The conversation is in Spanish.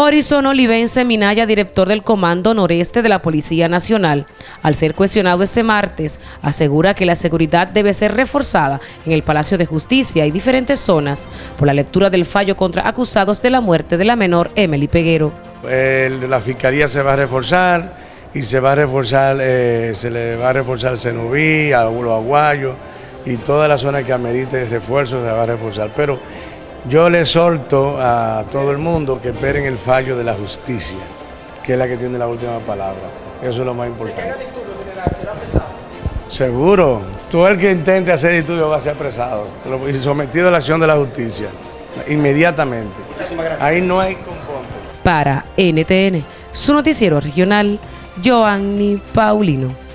Horizon Olivense Minaya, director del Comando Noreste de la Policía Nacional, al ser cuestionado este martes, asegura que la seguridad debe ser reforzada en el Palacio de Justicia y diferentes zonas por la lectura del fallo contra acusados de la muerte de la menor Emily Peguero. la Fiscalía se va a reforzar y se va a reforzar, eh, se le va a reforzar Cenubí, a los Aguayos y toda la zona que amerite refuerzo se va a reforzar. Pero yo le solto a todo el mundo que esperen el fallo de la justicia, que es la que tiene la última palabra. Eso es lo más importante. Seguro. Todo el que intente hacer estudio va a ser apresado y sometido a la acción de la justicia, inmediatamente. Ahí no hay componente. Para NTN, su noticiero regional, Joanny Paulino.